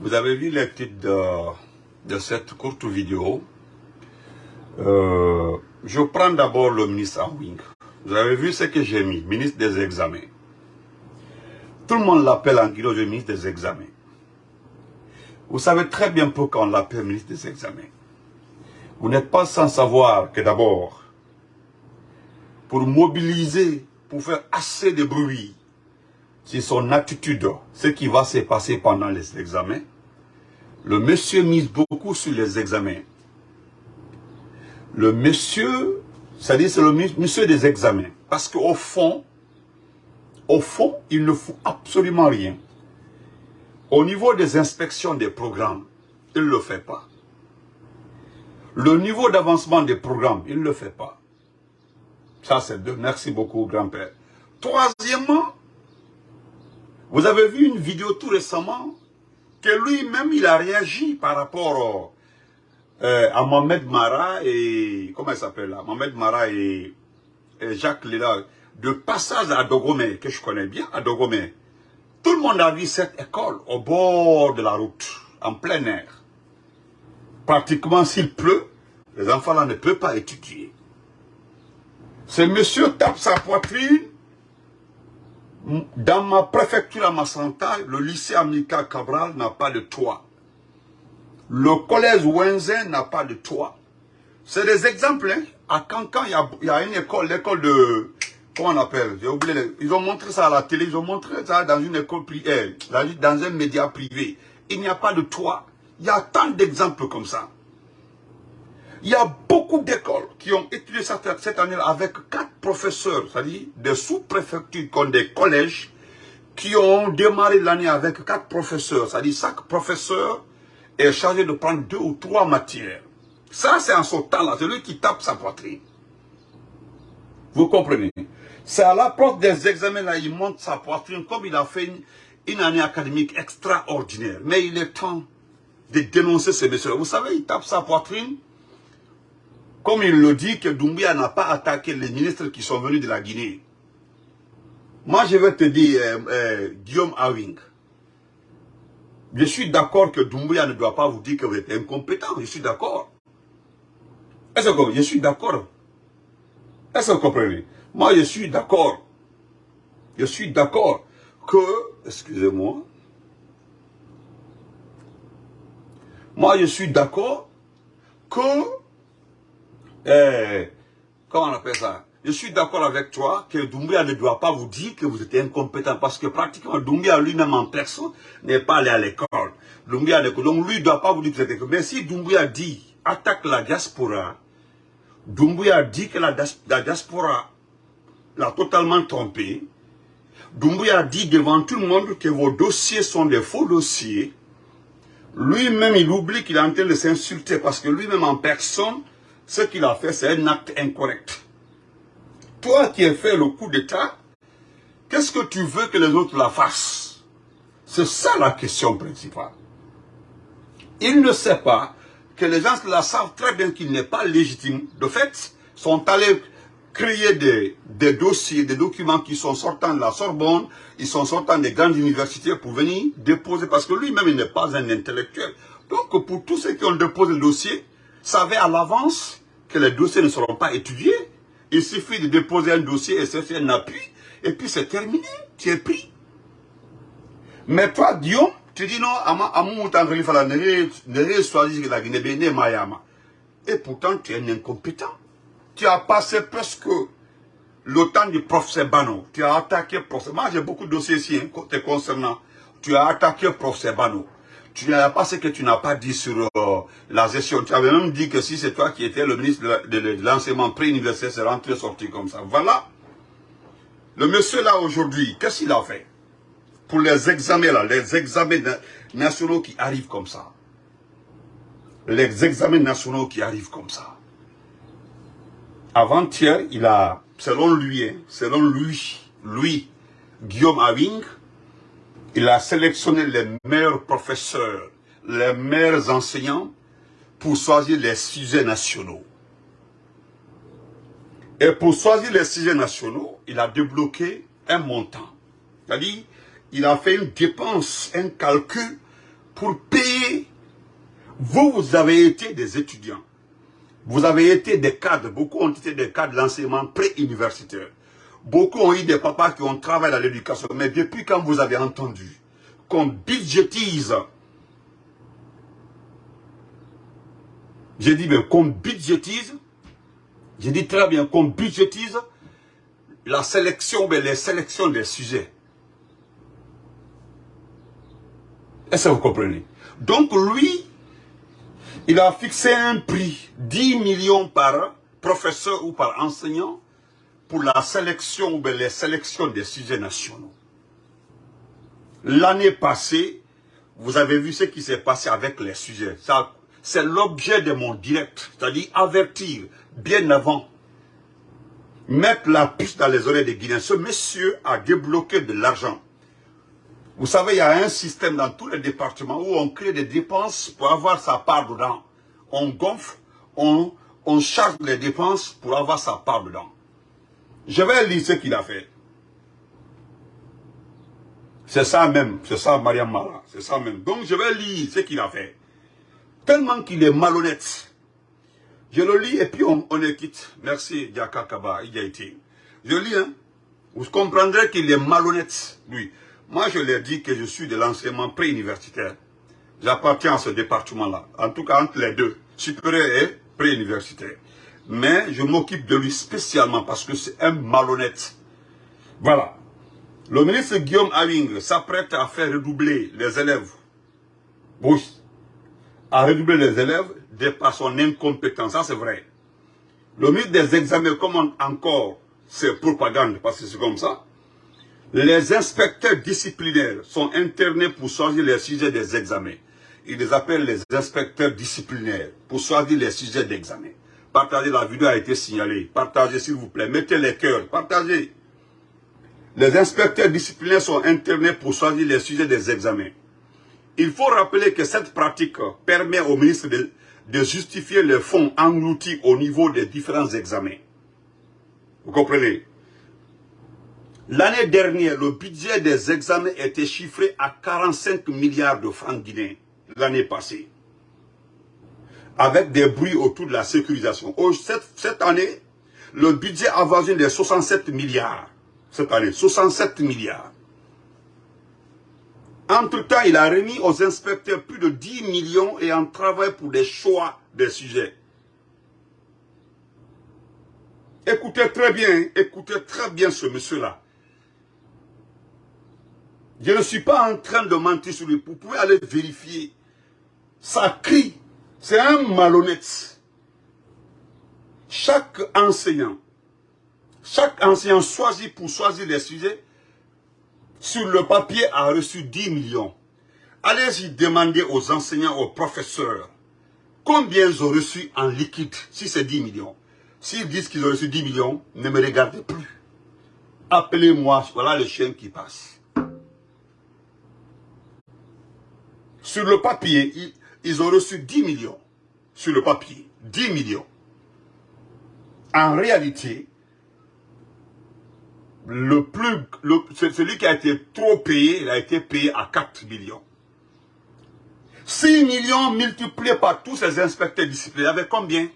Vous avez vu les titres de, cette courte vidéo. Euh, je prends d'abord le ministre en wing. Vous avez vu ce que j'ai mis, ministre des examens. Tout le monde l'appelle en guido de ministre des examens. Vous savez très bien pourquoi on l'appelle ministre des examens. Vous n'êtes pas sans savoir que d'abord, pour mobiliser, pour faire assez de bruit sur son attitude, ce qui va se passer pendant les examens, le monsieur mise beaucoup sur les examens. Le monsieur, c'est-à-dire c'est le monsieur des examens. Parce qu'au fond, au fond, il ne fout absolument rien. Au niveau des inspections des programmes, il ne le fait pas. Le niveau d'avancement des programmes, il ne le fait pas. Ça, c'est deux. Merci beaucoup, grand-père. Troisièmement, vous avez vu une vidéo tout récemment que lui-même, il a réagi par rapport euh, à Mohamed Mara et... Comment il s'appelle là? Mohamed Mara et, Jacques Léla. De passage à Dogomé, que je connais bien, à Dogomé. Tout le monde a vu cette école au bord de la route, en plein air. Pratiquement s'il pleut, les enfants là ne peuvent pas étudier. Ce monsieur tape sa poitrine. Dans ma préfecture à Massanta, le lycée Amika Cabral n'a pas de toit. Le collège Wenzen n'a pas de toit. C'est des exemples. Hein. À Cancan, il y a, une école, l'école de... Comment on appelle? J'ai oublié. Ils ont montré ça à la télé, ils ont montré ça dans une école privée, dans un média privé. Il n'y a pas de toit. Il y a tant d'exemples comme ça. Il y a beaucoup d'écoles qui ont étudié cette, année avec quatre professeurs, c'est-à-dire des sous-préfectures comme des collèges, qui ont démarré l'année avec quatre professeurs. C'est-à-dire chaque professeur est chargé de prendre deux ou trois matières. Ça, c'est en son temps-là. C'est lui qui tape sa poitrine. Vous comprenez? C'est à l'approche des examens, là, il monte sa poitrine comme il a fait une, année académique extraordinaire. Mais il est temps de dénoncer ces messieurs. Vous savez, il tape sa poitrine, comme il le dit, que Doumbia n'a pas attaqué les ministres qui sont venus de la Guinée. Moi, je vais te dire, euh, euh, Guillaume Awing, je suis d'accord que Doumbia ne doit pas vous dire que vous êtes incompétent. Je suis d'accord. Est-ce que je suis d'accord Est-ce que vous comprenez? Moi, je suis d'accord. Je suis d'accord que, excusez-moi, moi, je suis d'accord que, eh, comment on appelle ça? Je suis d'accord avec toi que Doumbia ne doit pas vous dire que vous êtes incompétent parce que pratiquement Doumbia lui-même en personne n'est pas allé à l'école. Doumbia, donc lui ne doit pas vous dire que vous incompétent. Mais si Doumbia dit attaque la diaspora, Doumbouya dit que la, diaspora l'a totalement trompé. Doumbouya dit devant tout le monde que vos dossiers sont des faux dossiers. Lui-même, il oublie qu'il est en train de s'insulter parce que lui-même en personne, ce qu'il a fait, c'est un acte incorrect. Toi qui as fait le coup d'État, qu'est-ce que tu veux que les autres la fassent? C'est ça la question principale. Il ne sait pas que les gens la savent très bien qu'il n'est pas légitime. De fait, sont allés créer des, des, dossiers, des documents qui sont sortant de la Sorbonne, ils sont sortant des grandes universités pour venir déposer, parce que lui-même, il n'est pas un intellectuel. Donc, pour tous ceux qui ont déposé le dossier, savaient à l'avance que les dossiers ne seront pas étudiés. Il suffit de déposer un dossier et c'est un appui, et puis c'est terminé, tu es pris. Mais toi, Guillaume, tu dis non. Et pourtant, tu es un incompétent. Tu as passé presque le temps du professeur Bano. Tu as attaqué professeur. Moi, j'ai beaucoup de dossiers ici hein, concernant. Tu as attaqué professeur Bano. Tu n'as pas ce que tu n'as pas dit sur euh, la gestion. Tu avais même dit que si c'est toi qui étais le ministre de, l'enseignement pré-universitaire, c'est rentré sorti comme ça. Voilà. Le monsieur là aujourd'hui, qu'est-ce qu'il a fait pour les examens là, les examens nationaux qui arrivent comme ça? Les examens nationaux qui arrivent comme ça. Avant-hier, il a, selon lui, hein, selon lui, lui, Guillaume Aving, il a sélectionné les meilleurs professeurs, les meilleurs enseignants pour choisir les sujets nationaux. Et pour choisir les sujets nationaux, il a débloqué un montant. C'est-à-dire, il a fait une dépense, un calcul pour payer. Vous, vous avez été des étudiants. Vous avez été des cadres. Beaucoup ont été des cadres de l'enseignement pré-universitaire. Beaucoup ont eu des papas qui ont travaillé dans l'éducation. Mais depuis quand vous avez entendu qu'on budgétise, j'ai dit, qu'on budgétise, j'ai dit très bien, qu'on budgétise la sélection, mais les sélections des sujets. Est-ce que vous comprenez? Donc lui, il a fixé un prix, 10 millions par professeur ou par enseignant, la sélection, ou les sélections des sujets nationaux. L'année passée, vous avez vu ce qui s'est passé avec les sujets. C'est l'objet de mon direct, c'est-à-dire avertir bien avant, mettre la puce dans les oreilles des Guinéens. Ce monsieur a débloqué de l'argent. Vous savez, il y a un système dans tous les départements où on crée des dépenses pour avoir sa part dedans. On gonfle, on, on charge les dépenses pour avoir sa part dedans. Je vais lire ce qu'il a fait. C'est ça même, c'est ça Mariam Mara, c'est ça même. Donc je vais lire ce qu'il a fait. Tellement qu'il est malhonnête. Je le lis et puis on, on est quitte. Merci Diaka Kaba, il a été. Je lis, hein. Vous comprendrez qu'il est malhonnête, lui. Moi, je ai dit que je suis de l'enseignement pré-universitaire. J'appartiens à ce département-là. En tout cas, entre les deux, supérieur et pré-universitaire. Mais je m'occupe de lui spécialement parce que c'est un malhonnête. Voilà. Le ministre Guillaume Awing s'apprête à faire redoubler les élèves. Oui. À redoubler les élèves de par son incompétence. Ça, c'est vrai. Le ministre des examens commande encore ses propagandes parce que c'est comme ça. Les inspecteurs disciplinaires sont internés pour choisir les sujets des examens. Ils les appellent les inspecteurs disciplinaires pour choisir les sujets d'examen. Partagez, la vidéo a été signalée. Partagez s'il vous plaît. Mettez les cœurs. Partagez. Les inspecteurs disciplinaires sont internés pour choisir les sujets des examens. Il faut rappeler que cette pratique permet au ministre de, justifier les fonds engloutis au niveau des différents examens. Vous comprenez? L'année dernière, le budget des examens était chiffré à 45 milliards de francs guinéens l'année passée. Avec des bruits autour de la sécurisation. Cette, année, le budget avoisine les 67 milliards. Cette année, 67 milliards. Entre-temps, il a remis aux inspecteurs plus de 10 millions et en travaille pour des choix des sujets. Écoutez très bien, écoutez très bien ce monsieur-là. Je ne suis pas en train de mentir sur lui. Vous pouvez aller vérifier. Ça crie. C'est un malhonnête. Chaque enseignant, chaque enseignant choisi pour choisir les sujets, sur le papier a reçu 10 millions. Allez-y demander aux enseignants, aux professeurs, combien ils ont reçu en liquide, si c'est 10 millions. S'ils disent qu'ils ont reçu 10 millions, ne me regardez plus. Appelez-moi, voilà le chien qui passe. Sur le papier, ils, ont reçu 10 millions. Sur le papier, 10 millions. En réalité, le celui qui a été trop payé, il a été payé à 4 millions. 6 millions multipliés par tous ces inspecteurs disciplinaires, il y avait combien?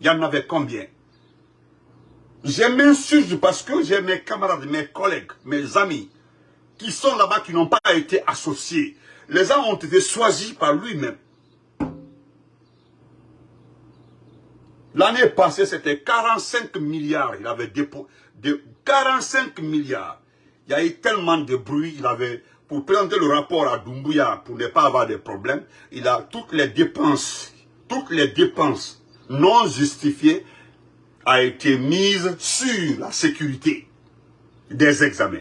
Il y en avait combien? Je m'insurge parce que j'ai mes camarades, mes collègues, mes amis, qui sont là-bas, qui n'ont pas été associés. Les gens ont été choisis par lui-même. L'année passée, c'était 45 milliards. Il avait déposé 45 milliards. Il y a eu tellement de bruit. Il avait, pour présenter le rapport à Doumbouya, pour ne pas avoir de problèmes, il a toutes les dépenses, toutes les dépenses non justifiées a été mises sur la sécurité des examens.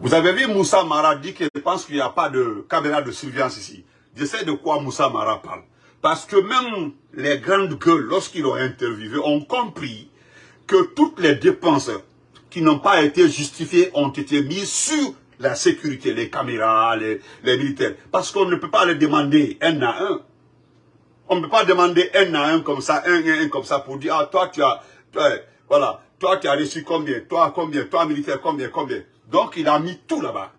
Vous avez vu Moussa Mara dit qu'il pense qu'il n'y a pas de caméra de surveillance ici. Je sais de quoi Moussa Mara parle. Parce que même les grandes gueules, lorsqu'ils ont interviewé, ont compris que toutes les dépenses qui n'ont pas été justifiées ont été mises sur la sécurité, les caméras, les, militaires. Parce qu'on ne peut pas les demander un à un. On ne peut pas demander un à un comme ça, un à un comme ça pour dire, ah, toi, tu as, voilà, toi, tu as reçu combien, toi, combien, toi, militaire, combien, combien. Donc, il a mis tout là-bas.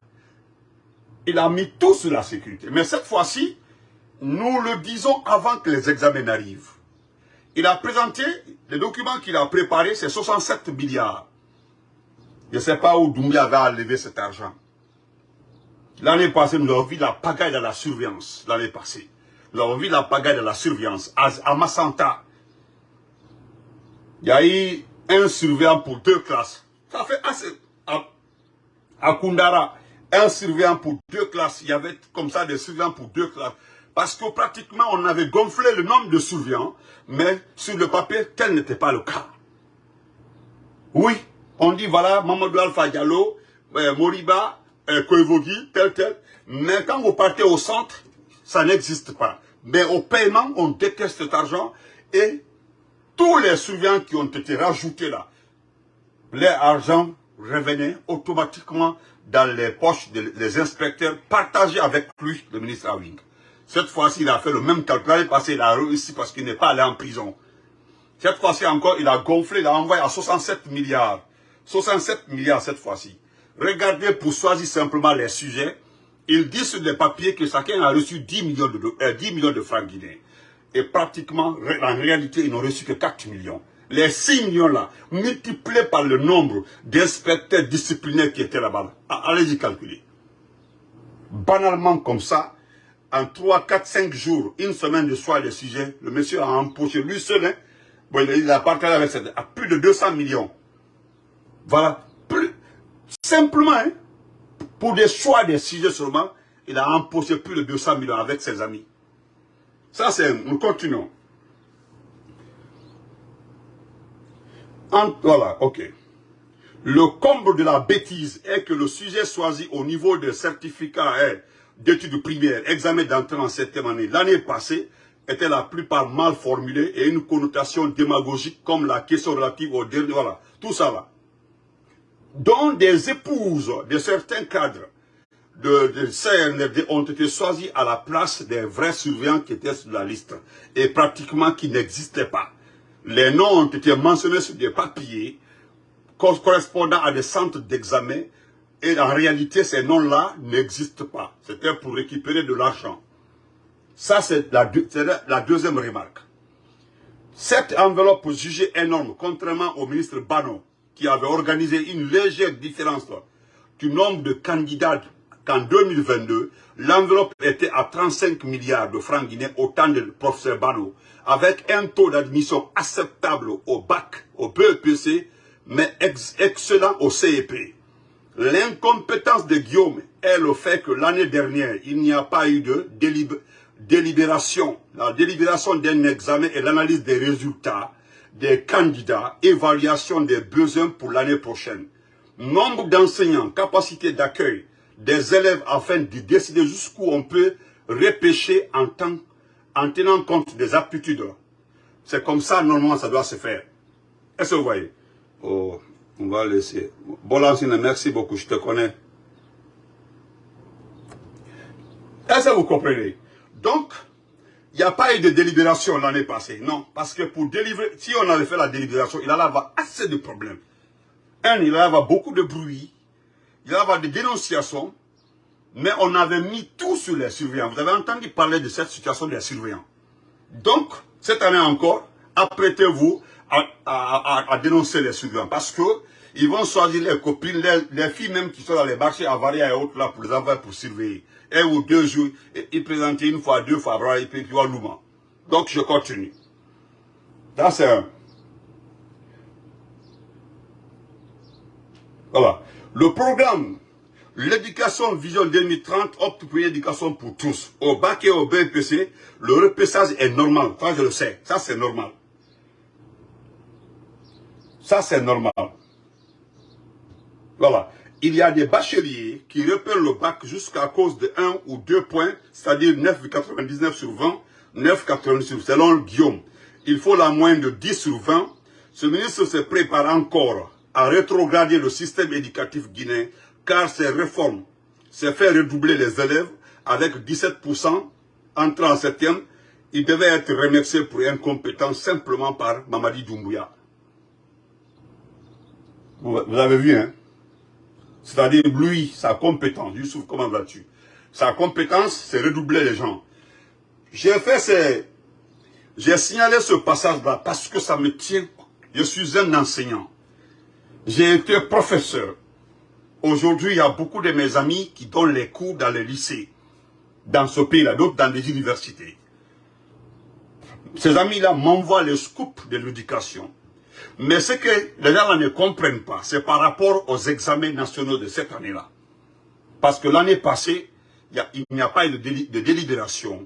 Il a mis tout sur la sécurité. Mais cette fois-ci, nous le disons avant que les examens arrivent. Il a présenté, les documents qu'il a préparés, c'est 67 milliards. Je ne sais pas où Doumbia va enlever cet argent. L'année passée, nous avons vu la pagaille de la surveillance. L'année passée. Nous avons vu la pagaille de la surveillance. À, Massanta, il y a eu un surveillant pour deux classes. Ça fait assez. À, Kundara, un surveillant pour deux classes. Il y avait comme ça des surveillants pour deux classes. Parce que pratiquement, on avait gonflé le nombre de surveillants, mais sur le papier, tel n'était pas le cas. Oui, on dit, voilà, Mamadou Alpha Diallo, euh, Moriba, euh, tel, tel. Mais quand vous partez au centre, ça n'existe pas. Mais au paiement, on déteste cet argent et tous les surveillants qui ont été rajoutés là, l'argent revenait automatiquement dans les poches des inspecteurs partagés avec lui, le ministre Awing. Cette fois-ci, il a fait le même calcul. L'année passée, il a réussi parce qu'il n'est pas allé en prison. Cette fois-ci encore, il a gonflé, il a envoyé à 67 milliards. 67 milliards cette fois-ci. Regardez pour choisir simplement les sujets. Il dit sur les papiers que chacun a reçu 10 millions de, 10 euh, millions de francs guinéens. Et pratiquement, en réalité, ils n'ont reçu que 4 millions. Les 6 millions-là, multipliés par le nombre d'inspecteurs disciplinaires qui étaient là-bas, allez-y calculer. Banalement comme ça, en 3, 4, 5 jours, une semaine de soir des sujets, le monsieur a empoché lui seul, hein, bon, il a partagé avec à plus de 200 millions. Voilà. Simplement, hein, pour des choix des sujets seulement, il a empoché plus de 200 millions avec ses amis. Ça, c'est... Nous continuons. voilà, ok. Le comble de la bêtise est que le sujet choisi au niveau des certificats d'études primaires, examen d'entrée en septième année, l'année passée, était la plupart mal formulé et une connotation démagogique comme la question relative au dernier, voilà, tout ça là. Dont des épouses de certains cadres de, de CNRD ont été choisis à la place des vrais surveillants qui étaient sur la liste et pratiquement qui n'existaient pas. Les noms ont été mentionnés sur des papiers correspondant à des centres d'examen et en réalité ces noms-là n'existent pas. C'était pour récupérer de l'argent. Ça c'est la, deuxième remarque. Cette enveloppe jugée énorme, contrairement au ministre Bano, qui avait organisé une légère différence du nombre de candidats qu'en 2022, l'enveloppe était à 35 milliards de francs guinéens au temps du professeur Bano, avec un taux d'admission acceptable au BAC, au BEPC, mais excellent au CEP. L'incompétence de Guillaume est le fait que l'année dernière, il n'y a pas eu de délibération, la délibération d'un examen et l'analyse des résultats des candidats, évaluation des besoins pour l'année prochaine. Nombre d'enseignants, capacité d'accueil des élèves afin de décider jusqu'où on peut repêcher en, en tenant compte des aptitudes. C'est comme ça, normalement, ça doit se faire. Est-ce que vous voyez? Oh, on va laisser. Bolancine, merci beaucoup, je te connais. Est-ce que vous comprenez? Donc, il n'y a pas eu de délibération l'année passée. Non, parce que pour délivrer, si on avait fait la délibération, il allait avoir assez de problèmes. Un, il allait avoir beaucoup de bruit, il allait avoir des dénonciations, mais on avait mis tout sur les surveillants. Vous avez entendu parler de cette situation des surveillants. Donc, cette année encore, apprêtez-vous à, dénoncer les surveillants, parce que ils vont choisir les copines, les, filles même qui sont dans les marchés avariés et autres là pour les envoyer pour surveiller un ou deux jours, il présentait une fois, deux fois, et puis il Louma. Donc je continue. Là c'est un. Voilà. Le programme, l'éducation vision 2030 opte pour l'éducation pour tous. Au bac et au BPC, le repassage est normal. Ça, je le sais. Ça, c'est normal. Ça, c'est normal. Voilà il y a des bacheliers qui repèrent le bac jusqu'à cause de 1 ou 2 points, c'est-à-dire 9,99 sur 20, 9,99 sur selon Guillaume. Il faut la moyenne de 10 sur 20. Ce ministre se prépare encore à rétrograder le système éducatif guinéen, car ces réformes se fait redoubler les élèves avec 17% entrant en septième. Il devait être remercié pour incompétence simplement par Mamadi Doumbouya. Vous avez vu, hein c'est-à-dire lui, sa compétence. Youssouf, comment vas-tu? Sa compétence, c'est redoubler les gens. J'ai fait ces... J'ai signalé ce passage-là parce que ça me tient. Je suis un enseignant. J'ai été professeur. Aujourd'hui, il y a beaucoup de mes amis qui donnent les cours dans les lycées, dans ce pays-là, d'autres dans les universités. Ces amis-là m'envoient les scoops de l'éducation. Mais ce que les gens ne comprennent pas, c'est par rapport aux examens nationaux de cette année-là. Parce que l'année passée, il n'y a, pas eu de, délibération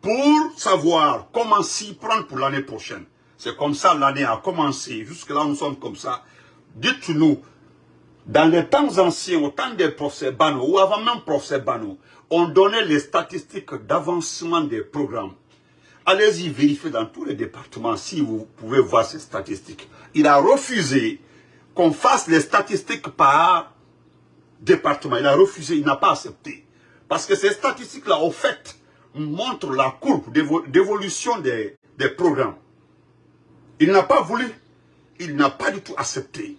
pour savoir comment s'y prendre pour l'année prochaine. C'est comme ça l'année a commencé. Jusque là, nous sommes comme ça. Dites-nous, dans les temps anciens, au temps des professeurs Bano, ou avant même professeur Bano, on donnait les statistiques d'avancement des programmes. Allez-y vérifier dans tous les départements si vous pouvez voir ces statistiques. Il a refusé qu'on fasse les statistiques par département. Il a refusé, il n'a pas accepté. Parce que ces statistiques-là, au fait, montrent la courbe d'évolution des, programmes. Il n'a pas voulu, il n'a pas du tout accepté.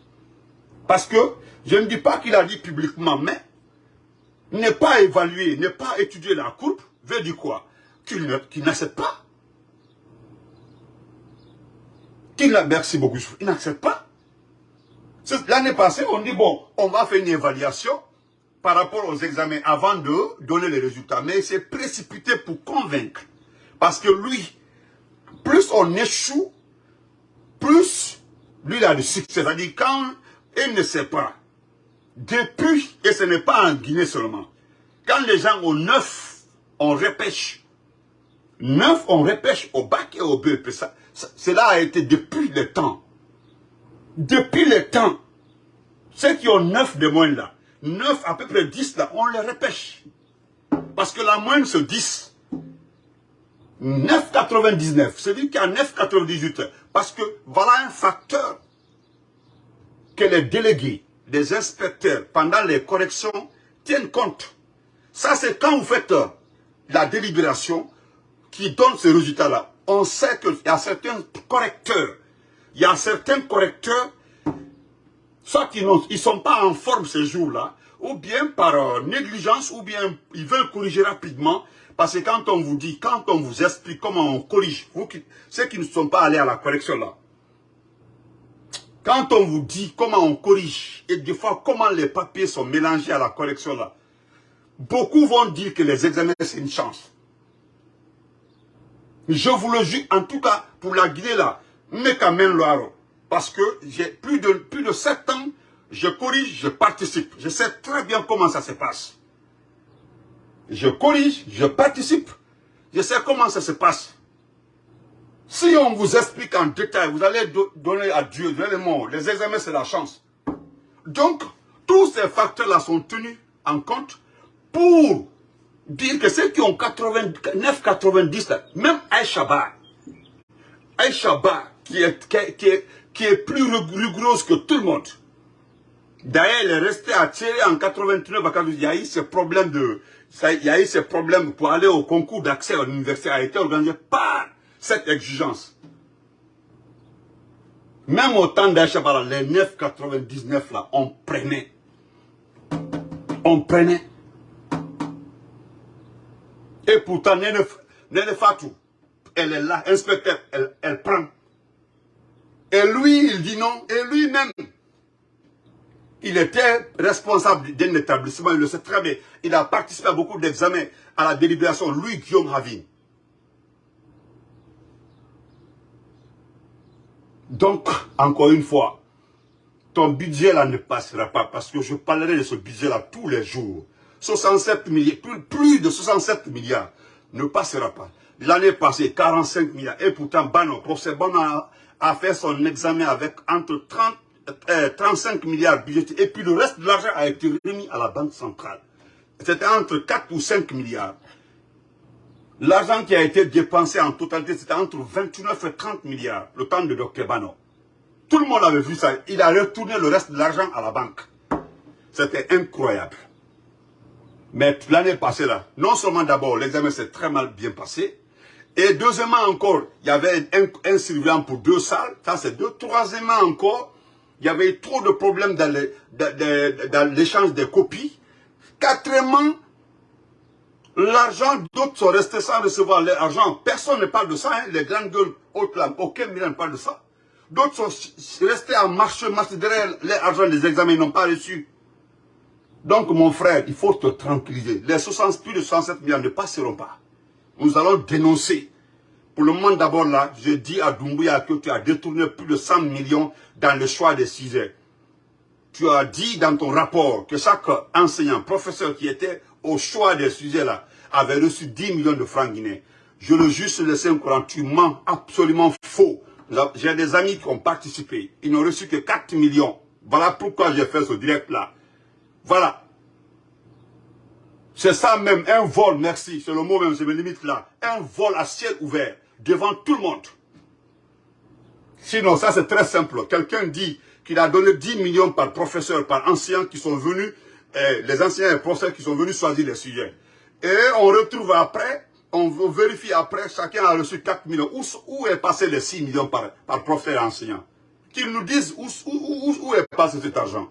Parce que, je ne dis pas qu'il a dit publiquement, mais ne pas évaluer, ne pas étudier la courbe, veut dire quoi? Qu'il n'accepte pas. Qu'il merci beaucoup, il n'accepte pas. L'année passée, on dit, bon, on va faire une évaluation par rapport aux examens avant de donner les résultats. Mais il s'est précipité pour convaincre. Parce que lui, plus on échoue, plus lui il a du succès. C'est-à-dire quand il ne sait pas, depuis, et ce n'est pas en Guinée seulement, quand les gens ont neuf, on repêche. Neuf, on repêche au bac et au BEP. Cela a été depuis le temps. Depuis le temps. Ceux qui ont neuf de moins là, 9, à peu près 10 là, on les repêche. Parce que la moyenne c'est 10. 9,99. C'est-à-dire a 9,98. Parce que voilà un facteur que les délégués, les inspecteurs, pendant les corrections, tiennent compte. Ça, c'est quand vous faites euh, la délibération qui donne ce résultat-là. On sait qu'il y a certains correcteurs. Il y a certains correcteurs soit ils ne sont pas en forme ces jours-là, ou bien par euh, négligence, ou bien ils veulent corriger rapidement, parce que quand on vous dit, quand on vous explique comment on corrige, ceux qui ne sont pas allés à la correction là, quand on vous dit comment on corrige, et des fois comment les papiers sont mélangés à la correction là, beaucoup vont dire que les examens c'est une chance. Je vous le jure, en tout cas, pour la Guinée là, mais quand même, Loire, parce que j'ai plus de, plus de 7 ans, je corrige, je participe. Je sais très bien comment ça se passe. Je corrige, je participe. Je sais comment ça se passe. Si on vous explique en détail, vous allez donner à Dieu, les mots. Les examens, c'est la chance. Donc, tous ces facteurs-là sont tenus en compte pour dire que ceux qui ont 89, 90, même Aïchaba, Aïchaba, qui est, qui est, qui est plus rigoureuse que tout le monde. D'ailleurs, elle est restée à tirer en 89 à Il y a eu ce problème de, il y a eu pour aller au concours d'accès à l'université a été organisé par cette exigence. Même au temps d'Aïchabara, les 9,99 là, on prenait. On prenait. Et pourtant, Nene Fatou, elle est là, inspecteur, elle, elle prend. Et lui, il dit non. Et lui-même, il était responsable d'un établissement, il le sait très bien. Il a participé à beaucoup d'examens à la délibération, lui, Guillaume Ravine. Donc, encore une fois, ton budget là ne passera pas parce que je parlerai de ce budget là tous les jours. 67 milliards, plus, de 67 milliards ne passera pas. L'année passée, 45 milliards. Et pourtant, Bano, procès Bano a fait son examen avec entre 30, 35 euh, milliards budgétés. Et puis le reste de l'argent a été remis à la Banque centrale. C'était entre 4 ou 5 milliards. L'argent qui a été dépensé en totalité, c'était entre 29 et 30 milliards, le temps de Dr Bano. Tout le monde avait vu ça. Il a retourné le reste de l'argent à la banque. C'était incroyable. Mais l'année passée, là, non seulement d'abord, l'examen s'est très mal bien passé, et deuxièmement encore, il y avait un, surveillant pour deux salles. Ça, c'est deux. Troisièmement encore, il y avait trop de problèmes dans l'échange des copies. Quatrièmement, L'argent, d'autres sont restés sans recevoir l'argent. Personne ne parle de ça. Hein. Les grandes gueules, aucun million ne parle de ça. D'autres sont restés en marche, marche derrière l'argent des examens, ils n'ont pas reçu. Donc, mon frère, il faut te tranquilliser. Les 60, plus de 67 millions ne passeront pas. Nous allons dénoncer. Pour le moment, d'abord là, je dis à Doumbouya que tu as détourné plus de 100 millions dans le choix des sujets. Tu as dit dans ton rapport que chaque enseignant, professeur qui était au choix des sujets là, avait reçu 10 millions de francs guinéens. Je le juge sur le Saint-Courant, tu mens absolument faux. J'ai des amis qui ont participé, ils n'ont reçu que 4 millions. Voilà pourquoi j'ai fait ce direct là. Voilà. C'est ça même, un vol, merci, c'est le mot même, je me limite là. Un vol à ciel ouvert, devant tout le monde. Sinon, ça c'est très simple. Quelqu'un dit qu'il a donné 10 millions par professeur, par anciens qui sont venus, eh, les anciens et professeurs qui sont venus choisir les sujets. Et on retrouve après, on vérifie après, chacun a reçu 4 millions. Où, est passé les 6 millions par, par professeur et enseignant? Qu'ils nous disent où, où, où est passé cet argent?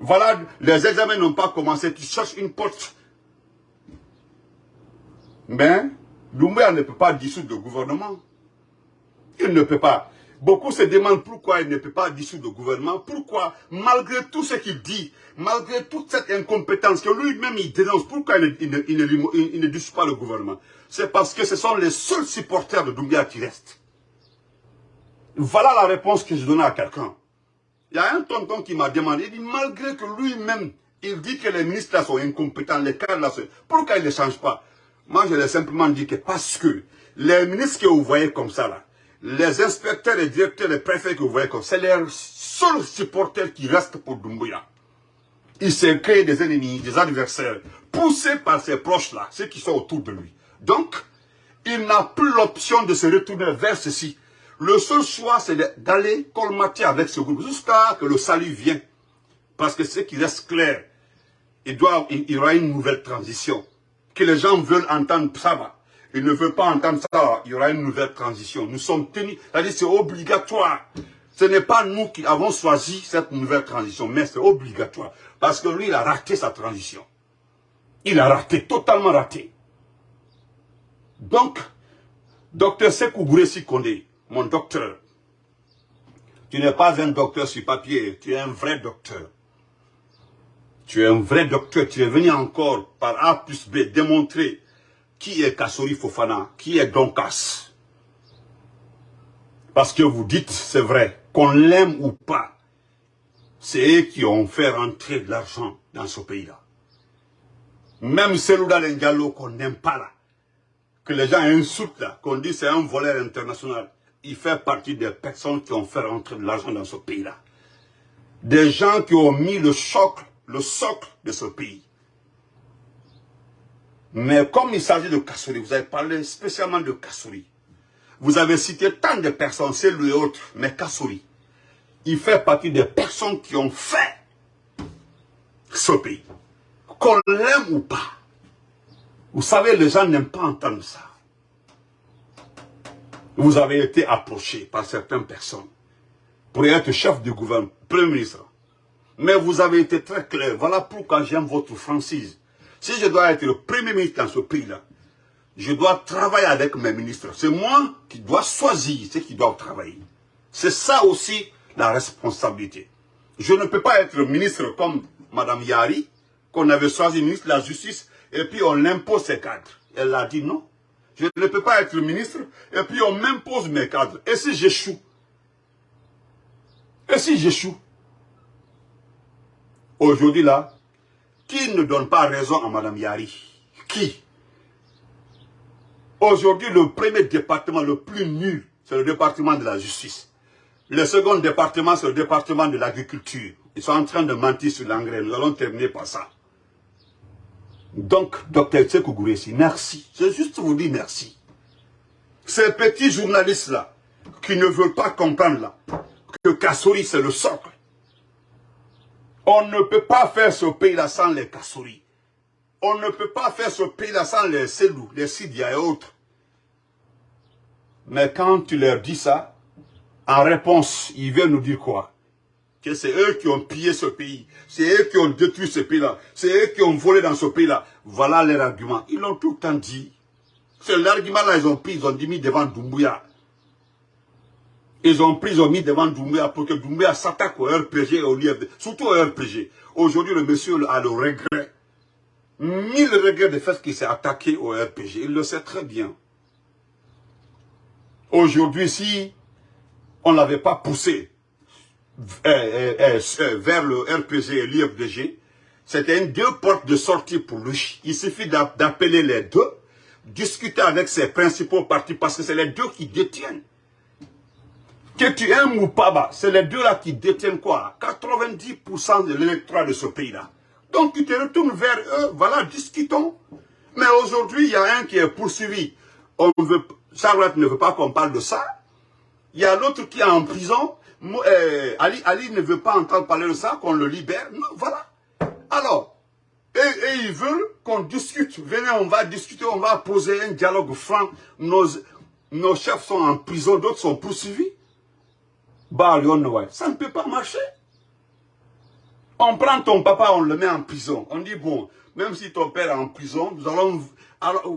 Voilà, les examens n'ont pas commencé, tu cherches une porte. Mais, Doumbouya ne peut pas dissoudre le gouvernement. Il ne peut pas. Beaucoup se demandent pourquoi il ne peut pas dissoudre le gouvernement. Pourquoi, malgré tout ce qu'il dit, malgré toute cette incompétence que lui-même il dénonce, pourquoi il ne, il, ne, dissout pas le gouvernement? C'est parce que ce sont les seuls supporters de Doumbouya qui restent. Voilà la réponse que je donne à quelqu'un. Il y a un tonton qui m'a demandé, il dit, malgré que lui-même, il dit que les ministres sont incompétents, les cadres là, pourquoi il ne change pas? Moi, je l'ai simplement dit que parce que les ministres que vous voyez comme ça les inspecteurs et directeurs, les préfets que vous voyez comme ça, c'est les seuls supporters qui restent pour Dumbuya. Il s'est créé des ennemis, des adversaires, poussés par ses proches là, ceux qui sont autour de lui. Donc, il n'a plus l'option de se retourner vers ceci. Le seul choix, c'est d'aller colmater avec ce groupe jusqu'à que le salut vienne. Parce que ce qui reste clair, il, doit, il, y aura une nouvelle transition. Que les gens veulent entendre ça. Ils ne veulent pas entendre ça, il y aura une nouvelle transition. Nous sommes tenus, c'est-à-dire c'est obligatoire. Ce n'est pas nous qui avons choisi cette nouvelle transition, mais c'est obligatoire. Parce que lui, il a raté sa transition. Il a raté, totalement raté. Donc, docteur Sekou Kondé, mon docteur. Tu n'es pas un docteur sur papier, tu es un vrai docteur. Tu es un vrai docteur, tu es venu encore par A plus B démontrer qui est Kassori Fofana, qui est Donkas. Parce que vous dites, c'est vrai, qu'on l'aime ou pas, c'est eux qui ont fait rentrer de l'argent dans ce pays-là. Même Selouda Ndiallo qu'on n'aime pas là, que les gens insultent là, qu'on dit c'est un voleur international il fait partie des personnes qui ont fait rentrer de l'argent dans ce pays-là. Des gens qui ont mis le choc, le socle de ce pays. Mais comme il s'agit de Kassouri, vous avez parlé spécialement de Kassouri. Vous avez cité tant de personnes, c'est lui et autres, mais Kassouri, il fait partie des personnes qui ont fait ce pays. Qu'on l'aime ou pas. Vous savez, les gens n'aiment pas entendre ça vous avez été approché par certaines personnes pour être chef du gouvernement, premier ministre. Mais vous avez été très clair. Voilà pourquoi j'aime votre franchise. Si je dois être le premier ministre dans ce pays-là, je dois travailler avec mes ministres. C'est moi qui dois choisir ceux qui doivent travailler. C'est ça aussi la responsabilité. Je ne peux pas être ministre comme Mme Yari, qu'on avait choisi ministre de la Justice, et puis on impose ses cadres. Elle a dit non. Je ne peux pas être ministre, et puis on m'impose mes cadres. Et si j'échoue? Et si j'échoue? Aujourd'hui là, qui ne donne pas raison à Mme Yari? Qui? Aujourd'hui, le premier département le plus nul, c'est le département de la justice. Le second département, c'est le département de l'agriculture. Ils sont en train de mentir sur l'engrais. Nous allons terminer par ça. Donc, docteur Tsekou merci. Je juste vous dire merci. Ces petits journalistes-là, qui ne veulent pas comprendre là, que Kassori c'est le socle. On ne peut pas faire ce pays-là sans les Kassori. On ne peut pas faire ce pays-là sans les Selou, les Sidia et autres. Mais quand tu leur dis ça, en réponse, ils viennent nous dire quoi? Que c'est eux qui ont pillé ce pays, c'est eux qui ont détruit ce pays-là, c'est eux qui ont volé dans ce pays-là. Voilà leur argument. Ils l'ont tout le temps dit. C'est l'argument-là, ils ont pris, ils ont mis devant Doumbouya. Ils ont pris, ils ont mis devant Doumbouya pour que Doumbouya s'attaque au RPG et au LIFD, surtout au RPG. Aujourd'hui, le monsieur a le regret, mille regrets de fait qu'il s'est attaqué au RPG. Il le sait très bien. Aujourd'hui, si on ne l'avait pas poussé vers le RPG et l'IFDG, c'était une deux portes de sortie pour lui. Il suffit d'appeler les deux, discuter avec ses principaux partis, parce que c'est les deux qui détiennent. Que tu aimes ou pas, bah, c'est les deux-là qui détiennent quoi? 90% de l'électorat de ce pays-là. Donc tu te retournes vers eux, voilà, discutons. Mais aujourd'hui, il y a un qui est poursuivi. On veut, Charlotte ne veut pas qu'on parle de ça. Il y a l'autre qui est en prison. Euh, Ali, Ali ne veut pas entendre parler de ça, qu'on le libère. Non, voilà. Alors, et, ils veulent qu'on discute. Venez, on va discuter, on va poser un dialogue franc. Nos, nos chefs sont en prison, d'autres sont poursuivis. Bah, ça ne peut pas marcher. On prend ton papa, on le met en prison. On dit, bon, même si ton père est en prison, nous allons,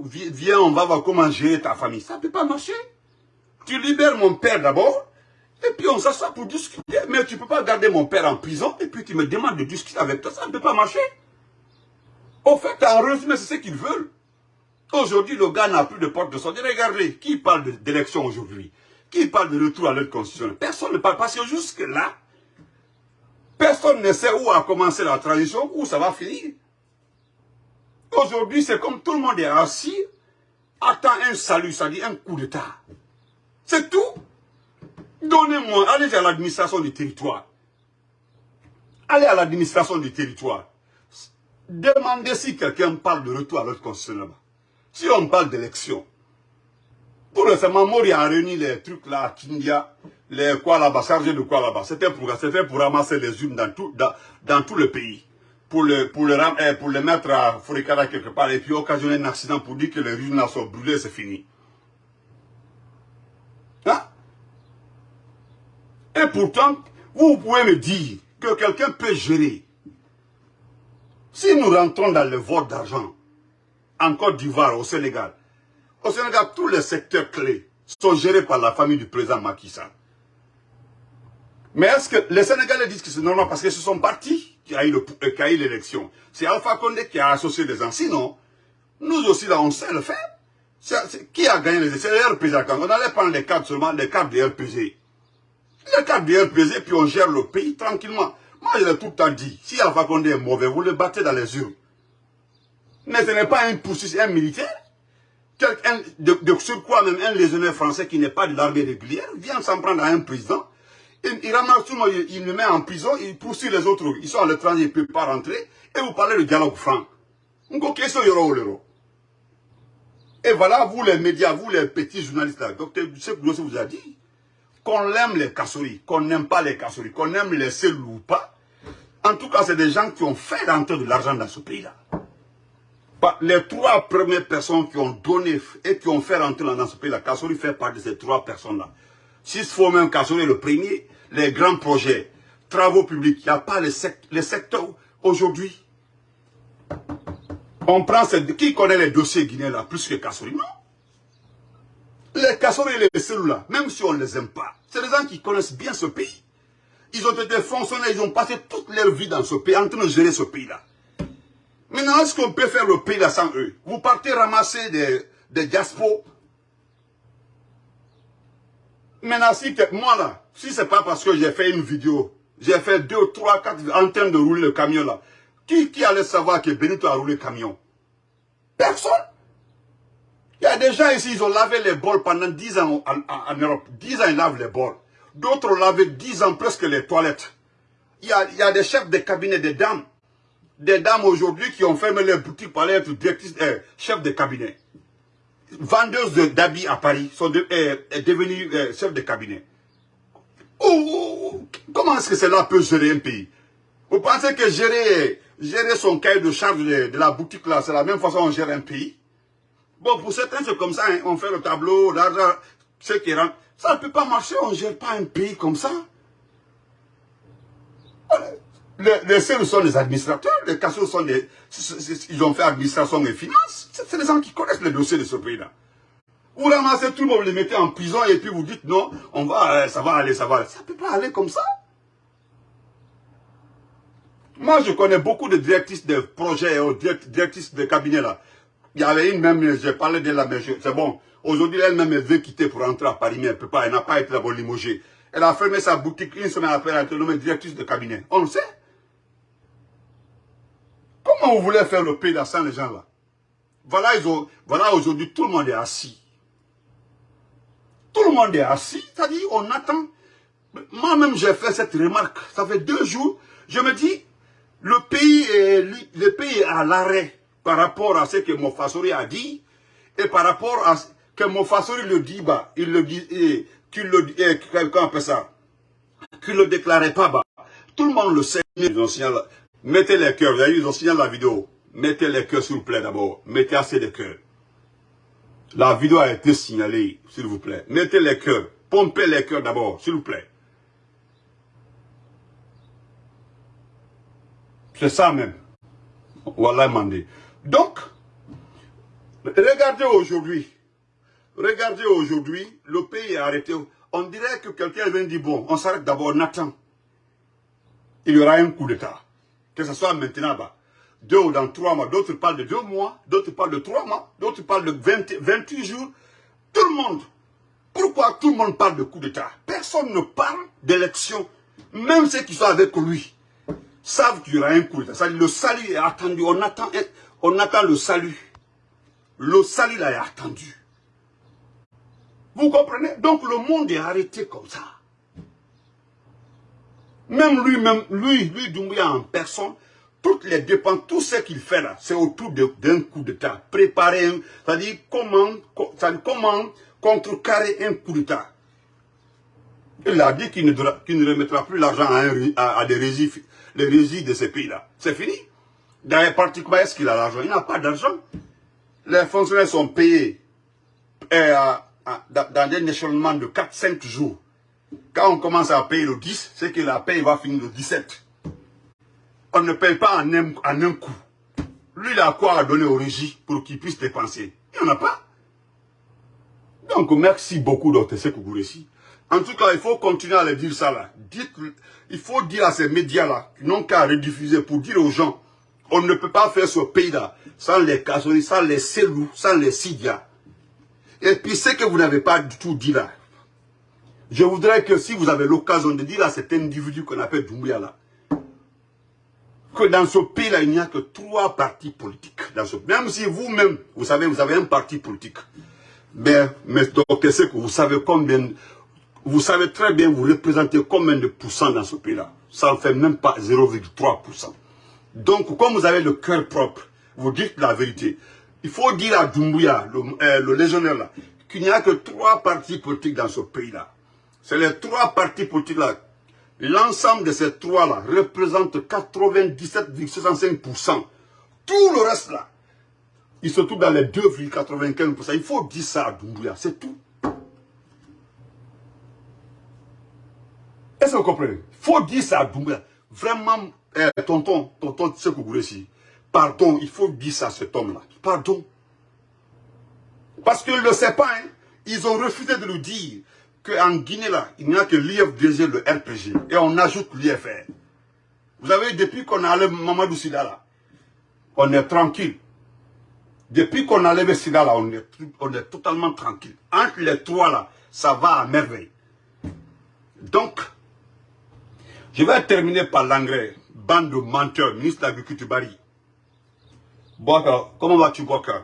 viens, on va voir comment gérer ta famille. Ça ne peut pas marcher. Tu libères mon père d'abord, et puis on s'assoit pour discuter. Mais tu ne peux pas garder mon père en prison, et puis tu me demandes de discuter avec toi. Ça ne peut pas marcher. Au fait, en résumé, c'est ce qu'ils veulent. Aujourd'hui, le gars n'a plus de porte de sortie. Regardez, qui parle d'élection aujourd'hui? Qui parle de retour à l'aide constitutionnelle Personne ne parle. Parce que jusque-là, personne ne sait où a commencé la transition, où ça va finir. Aujourd'hui, c'est comme tout le monde est assis, attend un salut, ça dit un coup d'état. C'est tout. Donnez-moi, allez à l'administration du territoire. Allez à l'administration du territoire. Demandez si quelqu'un parle de retour à l'autre constitutionnel. Si on parle d'élection, pour récemment, Mori a réuni les trucs là à Kindia, les quoi là-bas, chargés de quoi là-bas. C'était pour, pour ramasser les urnes dans tout, dans, dans tout le pays pour le, pour le, eh, pour mettre à Furikara quelque part et puis occasionner un accident pour dire que les rues sont brûlées, c'est fini. Hein? Et pourtant, vous pouvez me dire que quelqu'un peut gérer. Si nous rentrons dans le vote d'argent, en Côte d'Ivoire, au Sénégal, au Sénégal, tous les secteurs clés sont gérés par la famille du président Macky Sall. Mais est-ce que les Sénégalais disent que c'est normal parce que ce sont partis qui a eu euh, l'élection? C'est Alpha Condé qui a associé des gens. Sinon, nous aussi là, on sait le faire. qui a gagné les élections? C'est le RPG. On allait prendre les cartes seulement, les cartes du RPG. Cartes du RPG, puis on gère le pays tranquillement. Moi, je l'ai tout le temps dit. Si Alpha Condé est mauvais, vous le battez dans les urnes. Mais ce n'est pas un poursuite, un militaire. Quelqu'un de, de surcroît, même un légionnaire français qui n'est pas de l'armée régulière, vient s'en prendre à un président il, ramasse tout le monde, il, le met en prison, il poursuit les autres. Ils sont à l'étranger, ils ne peuvent pas rentrer. Et vous parlez de dialogue franc. Et voilà, vous les médias, vous les petits journalistes là, docteur Dusek vous a dit qu'on aime les casseries, qu'on n'aime pas les casseries, qu'on aime les cellules ou pas. En tout cas, c'est des gens qui ont fait rentrer de l'argent dans ce pays-là. Les trois premières personnes qui ont donné et qui ont fait rentrer dans ce pays-là, Kassori fait partie de ces trois personnes-là. S'il faut même Kassori le premier, les grands projets, travaux publics, il n'y a pas les, secteurs aujourd'hui. On prend cette... Qui connaît les dossiers guinéens là, plus que Kassori Non. Les Kassori et les cellules même si on ne les aime pas, c'est des gens qui connaissent bien ce pays. Ils ont été fonctionnaires, ils ont passé toute leur vie dans ce pays, en train de gérer ce pays-là. Maintenant, est-ce qu'on peut faire le pays là sans eux? Vous partez ramasser des, des diaspos. Maintenant, si moi là, si c'est pas parce que j'ai fait une vidéo, j'ai fait deux, trois, quatre en train de rouler le camion là, qui, qui allait savoir que Benito a roulé le camion? Personne. Il y a des gens ici, ils ont lavé les bols pendant 10 ans en, Europe. 10 ans, ils lavent les bols. D'autres ont lavé 10 ans presque les toilettes. Il y a, y a des chefs de cabinet, des dames. Des dames aujourd'hui qui ont fermé les boutiques pour aller être directrices, euh, chefs de cabinet. Vendeuses d'habits à Paris sont euh, devenues euh, chefs de cabinet. Comment est-ce que cela peut gérer un pays? Vous pensez que gérer, gérer son cahier de charge de, la boutique là, c'est la même façon on gère un pays? Bon, pour certains, c'est comme ça, hein. on fait le tableau, l'argent, ce qui rentre. Ça ne peut pas marcher, on ne gère pas un pays comme ça. Les, les sont des administrateurs, les Kassou sont des... Ils ont fait administration et finance. C'est des gens qui connaissent les dossiers de ce pays-là. Vous ramassez tout le monde, vous les mettez en prison et puis vous dites non, on va, ça va aller, ça va aller. Ça ne peut pas aller comme ça. Moi, je connais beaucoup de directrices de projets, euh, directrices de cabinets là. Il y avait une même, j'ai parlé de la même c'est bon. Aujourd'hui, elle-même, veut quitter pour rentrer à Paris, mais elle peut pas, elle n'a pas été d'abord limogée. Elle a fermé sa boutique une semaine après, elle a été nommée directrice de cabinet. On le sait. Comment vous voulez faire le pays là sans les gens là? Voilà, voilà aujourd'hui, tout le monde est assis. Tout le monde est assis, c'est-à-dire on attend. Moi-même, j'ai fait cette remarque. Ça fait deux jours, je me dis, le pays est, le pays est à l'arrêt par rapport à ce que Mofassori a dit et par rapport à ce que Mofassori le dit, bah, il le dit, qu'il le dit, comment appelle ça Qu'il le déclarait pas, bah. Tout le monde le sait. Ils ont mettez les cœurs, ils ont signalé la vidéo. Mettez les cœurs, s'il vous plaît, d'abord. Mettez assez de cœurs. La vidéo a été signalée, s'il vous plaît. Mettez les cœurs. Pompez les cœurs d'abord, s'il vous plaît. C'est ça même. Voilà, Mandé. Donc, regardez aujourd'hui. Regardez aujourd'hui, le pays est arrêté. On dirait que quelqu'un vient dire, bon, on s'arrête d'abord, on attend. Il y aura un coup d'État. Que ce soit maintenant, bah, deux ou dans trois mois. D'autres parlent de deux mois, d'autres parlent de trois mois, d'autres parlent de 28 jours. Tout le monde. Pourquoi tout le monde parle de coup d'État? Personne ne parle d'élection. Même ceux qui sont avec lui savent qu'il y aura un coup d'État. Le salut est attendu. On attend, on attend le salut. Le salut là est attendu. Vous comprenez? Donc le monde est arrêté comme ça. Même lui, même lui, lui, Doumbouya en personne, toutes les dépenses, tout ce qu'il fait là, c'est autour d'un coup d'État. Préparer, c'est-à-dire comment, contrecarrer un coup d'État. Il a dit qu'il ne, remettra plus l'argent à, des résidus de ces pays-là. C'est fini. D'ailleurs, particulièrement, est-ce qu'il a l'argent? Il n'a pas d'argent. Les fonctionnaires sont payés euh, dans des échelonnements de 4-5 jours. Quand on commence à payer le 10, c'est que la paye va finir le 17 on ne paye pas en un, en un coup. Lui, il a quoi à donner au régis pour qu'il puisse dépenser? Il n'y en a pas. Donc, merci beaucoup, Dr. Sekougouresi. En tout cas, il faut continuer à le dire ça là. Il faut dire à ces médias-là, qui n'ont qu'à rediffuser pour dire aux gens, on ne peut pas faire ce pays-là sans les Kassori, sans les Selou, sans les Sidia. Et puis, ce que vous n'avez pas du tout dit là, je voudrais que si vous avez l'occasion de dire à cet individu qu'on appelle Doumbouya là, que dans ce pays-là, il n'y a que trois partis politiques. Dans ce... Même si vous-même, vous savez, vous avez un parti politique. Mais, mais donc, que vous savez combien, vous savez très bien, vous représentez combien de pourcents dans ce pays-là. Ça ne fait même pas 0,3%. Donc, comme vous avez le cœur propre, vous dites la vérité. Il faut dire à Doumbouya, le, euh, légionnaire qu'il n'y a que trois partis politiques dans ce pays-là. C'est les trois partis politiques-là L'ensemble de ces trois-là représente 97,65%. Tout le reste là, il se trouve dans les 2,95%. Il faut dire ça à Doumbouya, c'est tout. Est-ce que vous comprenez? Il faut dire ça à Doumbouya. Vraiment, eh, tonton, tonton ici. pardon, il faut dire ça à cet homme-là. Pardon. Parce qu'il ne le sait pas, hein. ils ont refusé de le dire qu'en Guinée, là, il n'y a que l'IFDG, le RPG, et on ajoute l'IFR. Vous savez, depuis qu'on a enlevé Mamadou Sida, là, on est tranquille. Depuis qu'on a enlevé Sida, là, on est, on est totalement tranquille. Entre les trois, là, ça va à merveille. Donc, je vais terminer par l'engrais. De menteurs, ministre de l'Agriculture Barry. comment vas-tu, Boka?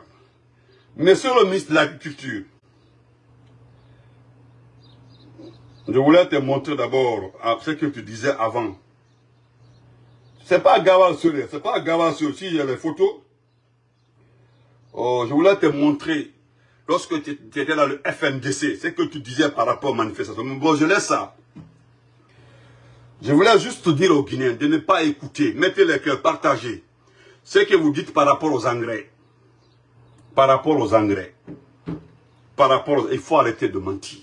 Monsieur le ministre de l'Agriculture, Je voulais te montrer d'abord ce que tu disais avant. C'est pas Gawal c'est pas Gawal Si j'ai les photos, oh, je voulais te montrer, lorsque tu étais dans le FNDC, ce que tu disais par rapport aux manifestations. bon, je laisse ça. Je voulais juste te dire aux Guinéens de ne pas écouter, mettez les cœurs, partagez ce que vous dites par rapport aux engrais. Par rapport aux engrais. Par rapport Il faut arrêter de mentir.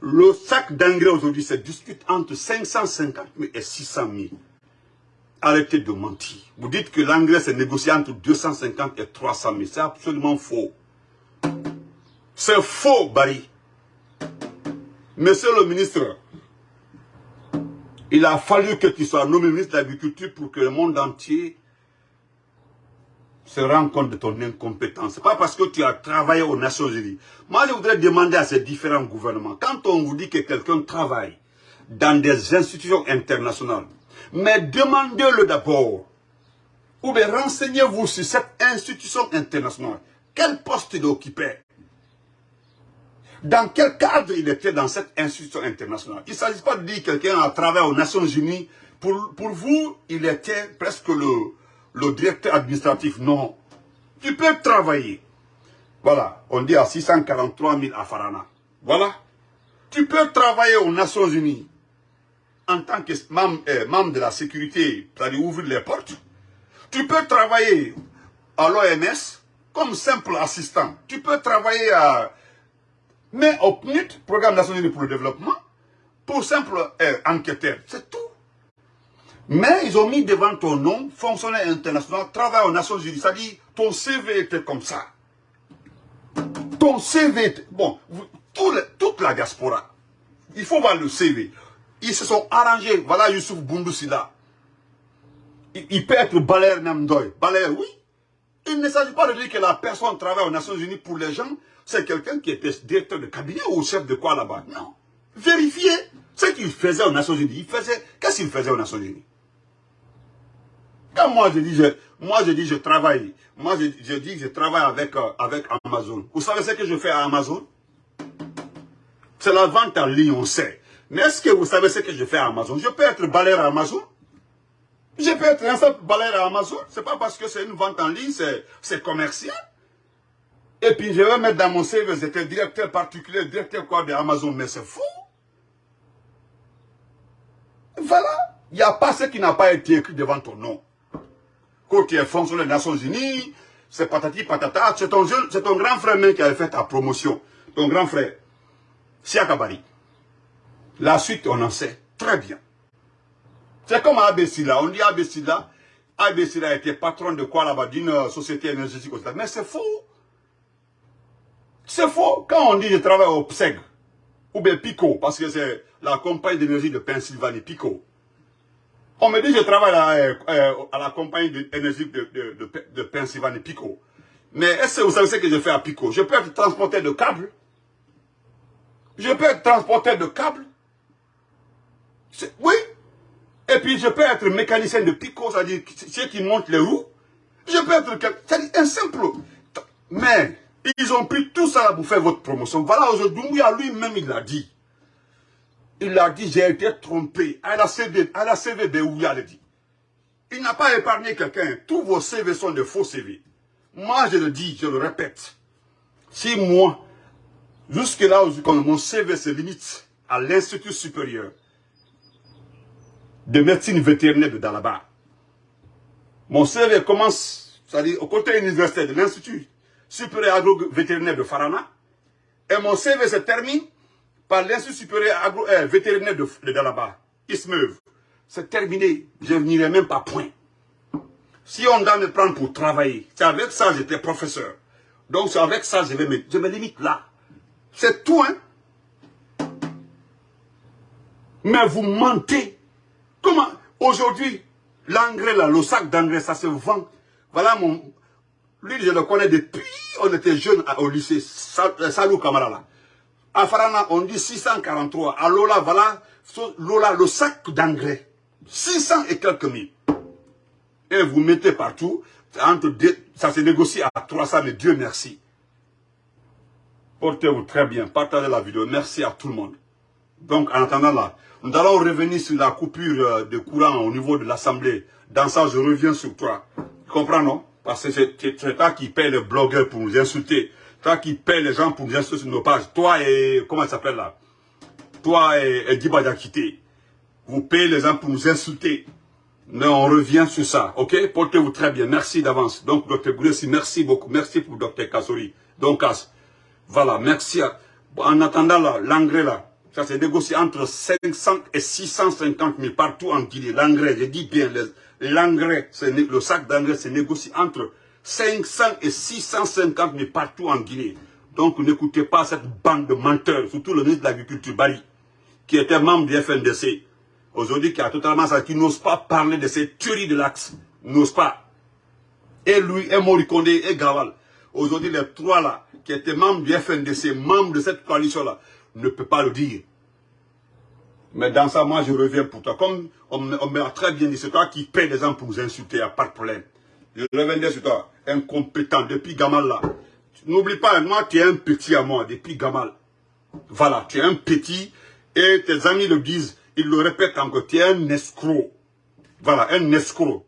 Le sac d'engrais aujourd'hui se discute entre 550 000 et 600 000. arrêtez de mentir. Vous dites que l'engrais s'est négocié entre 250 et 300 000. C'est absolument faux. C'est faux, Barry. Monsieur le ministre, il a fallu que tu sois nommé ministre de l'Agriculture pour que le monde entier se rende compte de ton incompétence. Ce n'est pas parce que tu as travaillé aux Nations Unies. Moi, je voudrais demander à ces différents gouvernements, quand on vous dit que quelqu'un travaille dans des institutions internationales, mais demandez-le d'abord, ou bien renseignez-vous sur cette institution internationale. Quel poste il occupait? Dans quel cadre il était dans cette institution internationale? Il ne s'agit pas de dire que quelqu'un a travaillé aux Nations Unies. Pour, pour vous, il était presque le, le directeur administratif. Non. Tu peux travailler. Voilà, on dit à 643 000 à Farana. Voilà. Tu peux travailler aux Nations Unies en tant que membre, membre de la sécurité, c'est-à-dire ouvrir les portes. Tu peux travailler à l'OMS comme simple assistant. Tu peux travailler à mais au PNUD, Programme national pour le développement, pour simple euh, enquêteur, c'est tout. Mais ils ont mis devant ton nom, fonctionnaire international, travail aux Nations Unies. Dit, ton CV était comme ça. Ton CV était... Bon, toute la diaspora, il faut voir le CV. Ils se sont arrangés. Voilà Youssouf Boundoussila. Il, il, peut être Baler Namdoy. Baler, oui. Il ne s'agit pas de dire que la personne travaille aux Nations Unies pour les gens c'est quelqu'un qui était directeur de cabinet ou chef de quoi là-bas? Non. Vérifiez ce qu'il faisait aux Nations Unies. Il faisait, qu'est-ce qu'il faisait aux Nations Unies? Quand moi je dis, je, moi je dis, je travaille, moi je, je dis je travaille avec, euh, Amazon. Vous savez ce que je fais à Amazon? C'est la vente en ligne, on sait. Mais est-ce que vous savez ce que je fais à Amazon? Je peux être balayeur à Amazon? Je peux être un simple balayeur à Amazon? C'est pas parce que c'est une vente en ligne, c'est commercial? Et puis je vais mettre dans mon CV, j'étais directeur particulier, directeur quoi d'Amazon, mais c'est fou. Voilà. Il n'y a pas ce qui n'a pas été écrit devant ton nom. Quand tu es fonctionnaire des Nations Unies, c'est patati patata, c'est ton, ton grand frère même qui avait fait ta promotion. Ton grand frère, Siakabari. La suite, on en sait très bien. C'est comme Abessila. On dit Abessila. Abessila était patron de quoi là-bas D'une société énergétique. Mais c'est faux. C'est faux. Quand on dit je travaille au PSEG, ou bien PICO, parce que c'est la compagnie d'énergie de Pennsylvanie, PICO. On me dit je travaille à, euh, la compagnie d'énergie de, de, de, Pennsylvanie, PICO. Mais est-ce que vous savez ce que je fais à PICO Je peux être transporteur de câbles. Je peux être transporteur de câbles. Oui. Et puis je peux être mécanicien de PICO, c'est-à-dire ceux qui montent les roues. Je peux être... C'est un simple... Mais ils ont pris tout ça pour faire votre promotion. Voilà, aujourd'hui, lui-même, il l'a dit. Il a dit, j'ai été trompé. À la CV, à la il dit. Il n'a pas épargné quelqu'un. Tous vos CV sont de faux CV. Moi, je le dis, je le répète. Si moi, jusque là, mon CV se limite à l'Institut supérieur de médecine vétérinaire de Dalaba, mon CV commence, c'est-à-dire au côté universitaire de l'Institut supérieur agro-vétérinaire de Farana. Et mon CV se termine par l'Institut supérieur agro-vétérinaire de, de Dalaba, Ismeuve. C'est terminé, je n'irai même pas point. Si on doit me prendre pour travailler, c'est avec ça que j'étais professeur. Donc c'est avec ça je vais me, je me limite là. C'est tout, hein. Mais vous mentez. Comment? Aujourd'hui, l'engrais là, le sac d'engrais, ça se vend. Voilà mon, lui, je le connais depuis, on était jeunes au lycée, euh, Salou Kamara là. À Farana, on dit 643. À Lola, voilà, Lola, le sac d'engrais. 600 et quelques mille. Et vous mettez partout, entre ça se négocie à 300, mais Dieu merci. Portez-vous très bien, partagez la vidéo, merci à tout le monde. Donc, en attendant là, nous allons revenir sur la coupure euh, de courant au niveau de l'Assemblée. Dans ça, je reviens sur toi. Tu comprends, non? Parce que c'est toi qui paye les blogueurs pour nous insulter. Toi qui paye les gens pour nous insulter sur nos pages. Toi et... Comment ça s'appelle là? Toi et, et Diba Vous payez les gens pour nous insulter. Mais on revient sur ça. Ok? Portez-vous très bien. Merci d'avance. Donc, Dr Gouressi, merci beaucoup. Merci pour Dr Kassori. Donc, voilà. Merci. En attendant l'engrais là, Ça s'est négocié entre 500 et 650 000 partout en Guinée. L'engrais, je dis bien, l'engrais, le sac d'engrais se négocie entre 500 et 650 000 partout en Guinée. Donc n'écoutez pas cette bande de menteurs, surtout le ministre de l'Agriculture, Bari, qui était membre du FNDC, aujourd'hui qui a totalement ça, qui n'ose pas parler de ces tueries de l'axe, n'ose pas. Et lui, et Morikonde, et Gaval. Aujourd'hui, les trois là, qui étaient membres du FNDC, membres de cette coalition-là, ne peut pas le dire. Mais dans ça, moi, je reviens pour toi. Comme on, m'a très bien dit, c'est toi qui paie des gens pour vous insulter, il n'y a pas de problème. Je reviens sur toi, incompétent, depuis Gamal là. N'oublie pas, moi, tu es un petit à moi, depuis Gamal. Voilà, tu es un petit, et tes amis le disent, ils le répètent encore, tu es un escroc. Voilà, un escroc.